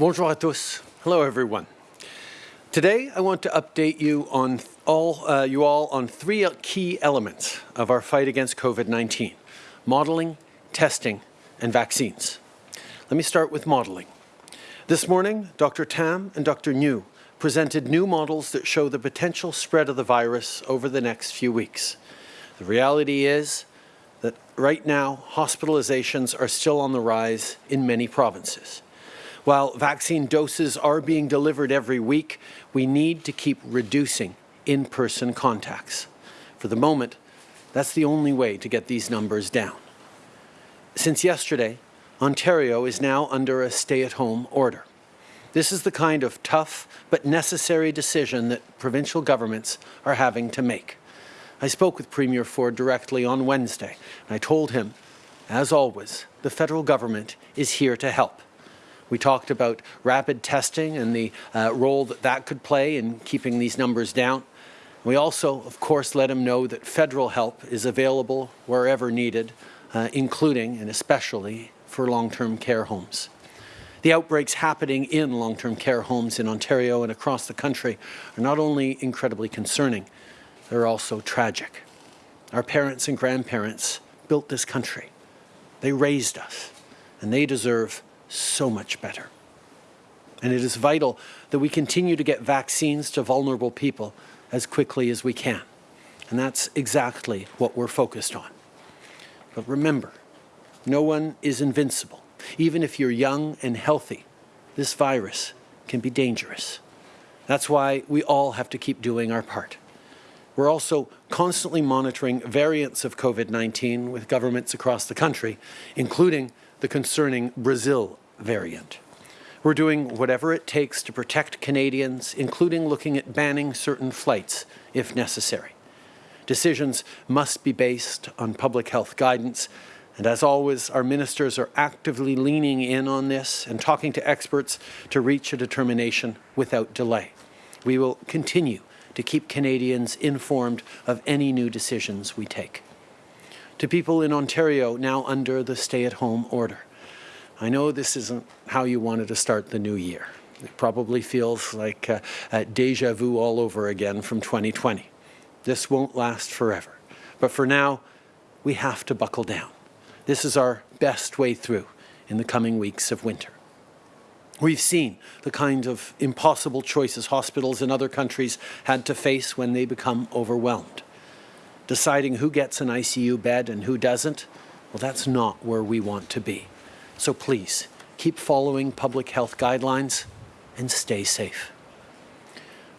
Bonjour à tous. Hello, everyone. Today, I want to update you on all uh, you all on three key elements of our fight against COVID-19: modeling, testing, and vaccines. Let me start with modeling. This morning, Dr. Tam and Dr. New presented new models that show the potential spread of the virus over the next few weeks. The reality is that right now, hospitalizations are still on the rise in many provinces. While vaccine doses are being delivered every week, we need to keep reducing in-person contacts. For the moment, that's the only way to get these numbers down. Since yesterday, Ontario is now under a stay-at-home order. This is the kind of tough but necessary decision that provincial governments are having to make. I spoke with Premier Ford directly on Wednesday, and I told him, as always, the federal government is here to help. We talked about rapid testing and the uh, role that that could play in keeping these numbers down. We also, of course, let him know that federal help is available wherever needed, uh, including and especially for long-term care homes. The outbreaks happening in long-term care homes in Ontario and across the country are not only incredibly concerning, they're also tragic. Our parents and grandparents built this country. They raised us, and they deserve so much better. And it is vital that we continue to get vaccines to vulnerable people as quickly as we can. And that's exactly what we're focused on. But remember, no one is invincible. Even if you're young and healthy, this virus can be dangerous. That's why we all have to keep doing our part. We're also constantly monitoring variants of COVID-19 with governments across the country, including the concerning Brazil variant. We're doing whatever it takes to protect Canadians, including looking at banning certain flights if necessary. Decisions must be based on public health guidance, and as always, our ministers are actively leaning in on this and talking to experts to reach a determination without delay. We will continue to keep Canadians informed of any new decisions we take. To people in Ontario now under the stay-at-home order, I know this isn't how you wanted to start the new year. It probably feels like uh, uh, deja vu all over again from 2020. This won't last forever. But for now, we have to buckle down. This is our best way through in the coming weeks of winter. We've seen the kind of impossible choices hospitals in other countries had to face when they become overwhelmed. Deciding who gets an ICU bed and who doesn't, well, that's not where we want to be. So please, keep following public health guidelines and stay safe.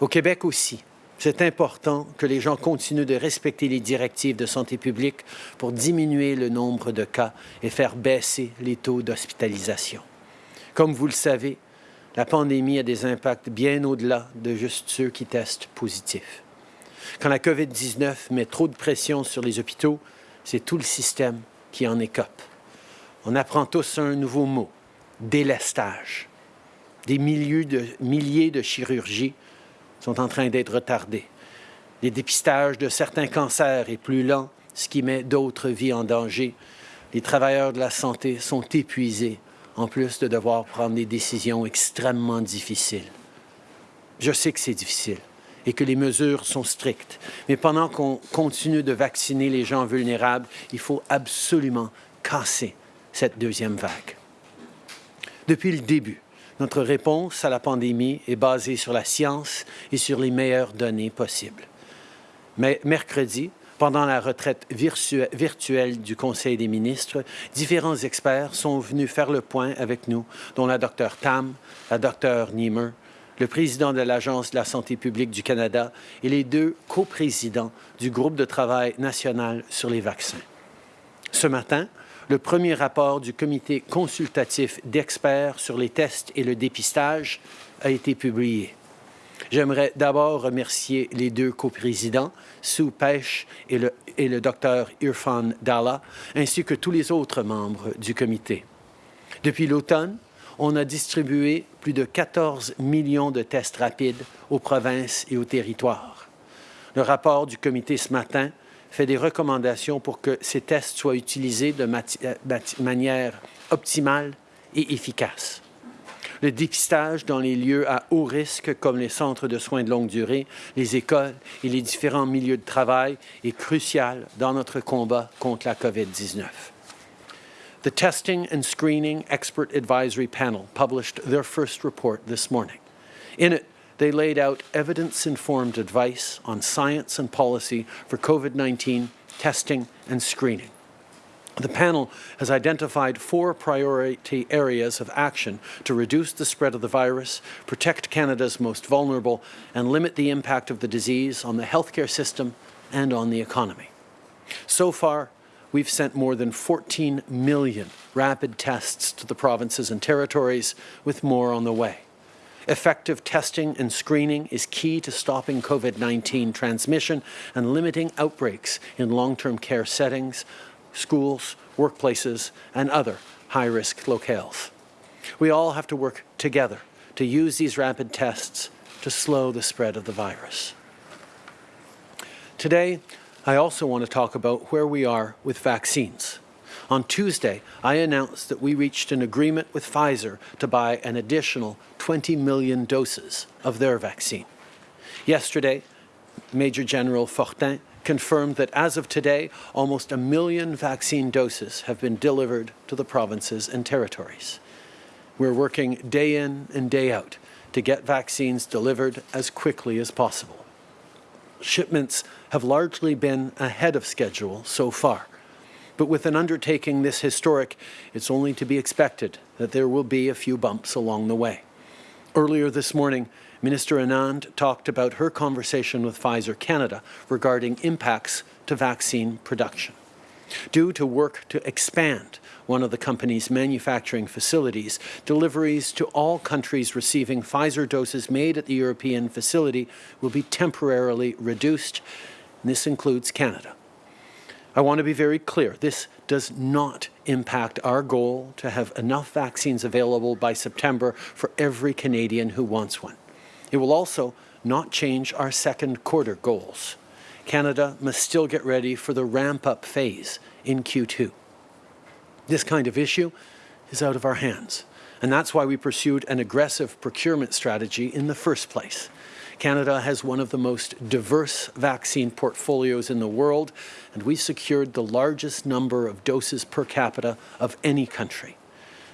Au Québec aussi, c'est important que les gens continuent de respecter les directives de santé publique pour diminuer le nombre de cas et faire baisser les taux d'hospitalisation. Comme vous le savez, la pandémie a des impacts bien au-delà de juste ceux qui testent positifs. Quand la COVID-19 met trop de pression sur les hôpitaux, c'est tout le système qui en écope on apprend tous un nouveau mot, délestage. Des milliers de, chirurgies sont en train d'être retardées. Les dépistages de certains cancers est plus lent, ce qui met d'autres vies en danger. Les travailleurs de la santé sont épuisés, en plus de devoir prendre des décisions extrêmement difficiles. Je sais que c'est difficile et que les mesures sont strictes. Mais pendant qu'on continue de vacciner les gens vulnérables, il faut absolument casser cette deuxième vague. Depuis le début, notre réponse à la pandémie est basée sur la science et sur les meilleures données possibles. Mais mercredi, pendant la retraite virtuelle du Conseil des ministres, différents experts sont venus faire le point avec nous, dont la Dr Tam, la Dr Niemer, le président de l'Agence de la santé publique du Canada et les deux coprésidents du groupe de travail national sur les vaccins. Ce matin, le premier rapport du comité consultatif d'experts sur les tests et le dépistage a été publié. J'aimerais d'abord remercier les deux coprésidents, Sue Pêche et le, et le docteur Irfan Dalla, ainsi que tous les autres membres du comité. Depuis l'automne, on a distribué plus de 14 millions de tests rapides aux provinces et aux territoires. Le rapport du comité ce matin fait des recommandations pour que ces tests soient utilisés de euh, manière optimale et efficace. Le dépistage dans les lieux à haut risque comme les centres de soins de longue durée, les écoles et les différents milieux de travail est crucial dans notre combat contre la COVID-19. The Testing and Screening Expert Advisory Panel published their first report this morning. In it, they laid out evidence-informed advice on science and policy for COVID-19 testing and screening. The panel has identified four priority areas of action to reduce the spread of the virus, protect Canada's most vulnerable, and limit the impact of the disease on the healthcare system and on the economy. So far, we've sent more than 14 million rapid tests to the provinces and territories, with more on the way. Effective testing and screening is key to stopping COVID-19 transmission and limiting outbreaks in long-term care settings, schools, workplaces, and other high-risk locales. We all have to work together to use these rapid tests to slow the spread of the virus. Today, I also want to talk about where we are with vaccines. On Tuesday, I announced that we reached an agreement with Pfizer to buy an additional 20 million doses of their vaccine. Yesterday, Major General Fortin confirmed that as of today, almost a million vaccine doses have been delivered to the provinces and territories. We're working day in and day out to get vaccines delivered as quickly as possible. Shipments have largely been ahead of schedule so far. But with an undertaking this historic, it's only to be expected that there will be a few bumps along the way. Earlier this morning, Minister Anand talked about her conversation with Pfizer Canada regarding impacts to vaccine production. Due to work to expand one of the company's manufacturing facilities, deliveries to all countries receiving Pfizer doses made at the European facility will be temporarily reduced. This includes Canada. I want to be very clear, this does not impact our goal to have enough vaccines available by September for every Canadian who wants one. It will also not change our second quarter goals. Canada must still get ready for the ramp-up phase in Q2. This kind of issue is out of our hands, and that's why we pursued an aggressive procurement strategy in the first place. Canada has one of the most diverse vaccine portfolios in the world, and we secured the largest number of doses per capita of any country.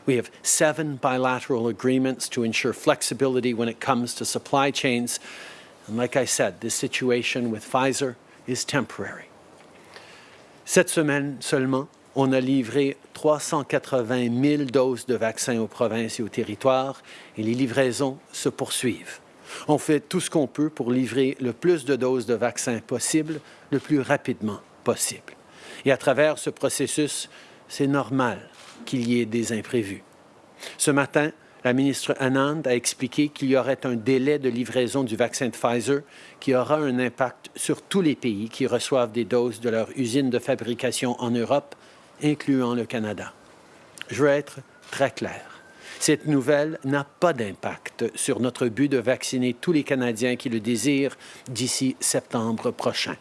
We have seven bilateral agreements to ensure flexibility when it comes to supply chains. And like I said, this situation with Pfizer Cette semaine seulement, on a livré 380 000 doses de vaccins aux provinces et aux territoires et les livraisons se poursuivent. On fait tout ce qu'on peut pour livrer le plus de doses de vaccins possible, le plus rapidement possible. Et à travers ce processus, c'est normal qu'il y ait des imprévus. Ce matin, la ministre Anand a expliqué qu'il y aurait un délai de livraison du vaccin de Pfizer qui aura un impact sur tous les pays qui reçoivent des doses de leur usine de fabrication en Europe, incluant le Canada. Je veux être très clair. Cette nouvelle n'a pas d'impact sur notre but de vacciner tous les Canadiens qui le désirent d'ici septembre prochain.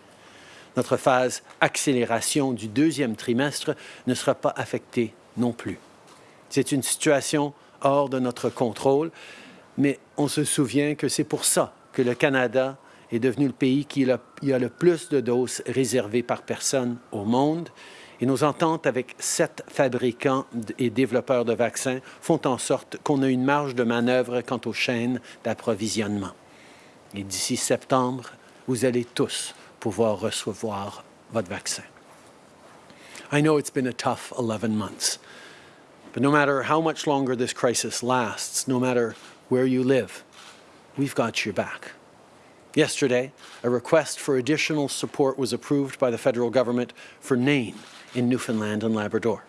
Notre phase accélération du deuxième trimestre ne sera pas affectée non plus. C'est une situation hors de notre contrôle, mais on se souvient que c'est pour ça que le Canada est devenu le pays qui a le plus de doses réservées par personne au monde et nos ententes avec sept fabricants et développeurs de vaccins font en sorte qu'on a une marge de manœuvre quant aux chaînes d'approvisionnement. Et d'ici septembre, vous allez tous pouvoir recevoir votre vaccin. I know it's been a tough 11 months, but no matter how much longer this crisis lasts, no matter where you live, we've got your back. Yesterday, a request for additional support was approved by the federal government for Nain, in Newfoundland and Labrador.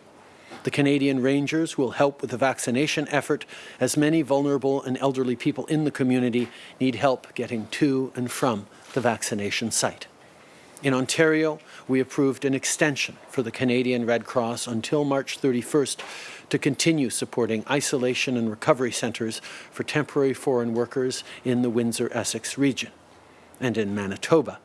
The Canadian Rangers will help with the vaccination effort as many vulnerable and elderly people in the community need help getting to and from the vaccination site. In Ontario, we approved an extension for the Canadian Red Cross until March 31st to continue supporting isolation and recovery centres for temporary foreign workers in the Windsor-Essex region. And in Manitoba,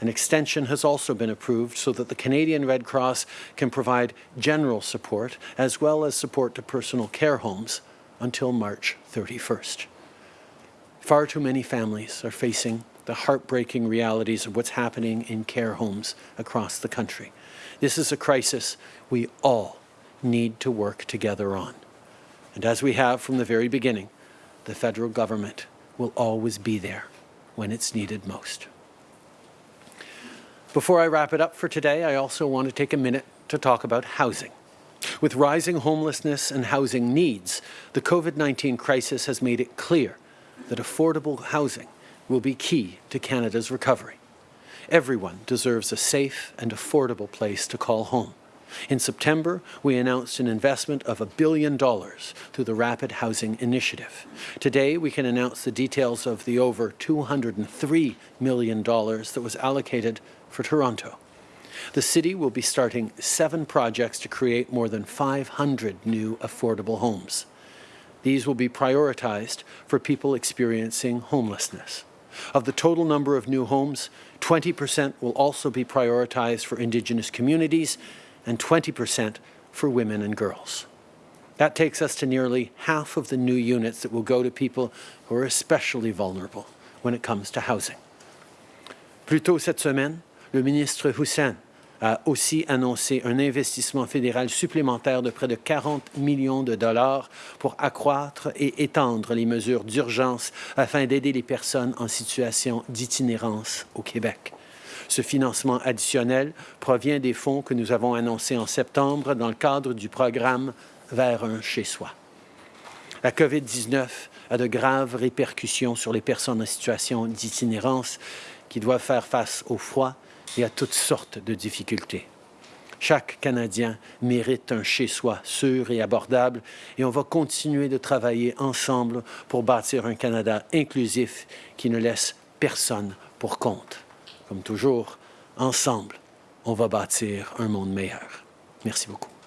an extension has also been approved so that the Canadian Red Cross can provide general support as well as support to personal care homes until March 31st. Far too many families are facing the heartbreaking realities of what's happening in care homes across the country. This is a crisis we all need to work together on. And as we have from the very beginning, the federal government will always be there when it's needed most. Before I wrap it up for today, I also want to take a minute to talk about housing. With rising homelessness and housing needs, the COVID-19 crisis has made it clear that affordable housing will be key to Canada's recovery. Everyone deserves a safe and affordable place to call home. In September, we announced an investment of a billion dollars through the Rapid Housing Initiative. Today, we can announce the details of the over $203 million that was allocated for Toronto. The city will be starting seven projects to create more than 500 new affordable homes. These will be prioritized for people experiencing homelessness. Of the total number of new homes, 20% will also be prioritized for Indigenous communities and 20% for women and girls. That takes us to nearly half of the new units that will go to people who are especially vulnerable when it comes to housing. Plus tôt cette semaine, le ministre Hussen a aussi annoncé un investissement fédéral supplémentaire de près de 40 millions de dollars pour accroître et étendre les mesures d'urgence afin d'aider les personnes en situation d'itinérance au Québec. Ce financement additionnel provient des fonds que nous avons annoncés en septembre dans le cadre du programme Vers un chez-soi. La COVID-19 a de graves répercussions sur les personnes en situation d'itinérance qui doivent faire face au froid et à toutes sortes de difficultés. Chaque Canadien mérite un chez-soi sûr et abordable et on va continuer de travailler ensemble pour bâtir un Canada inclusif qui ne laisse personne pour compte. Comme toujours, ensemble, on va bâtir un monde meilleur. Merci beaucoup.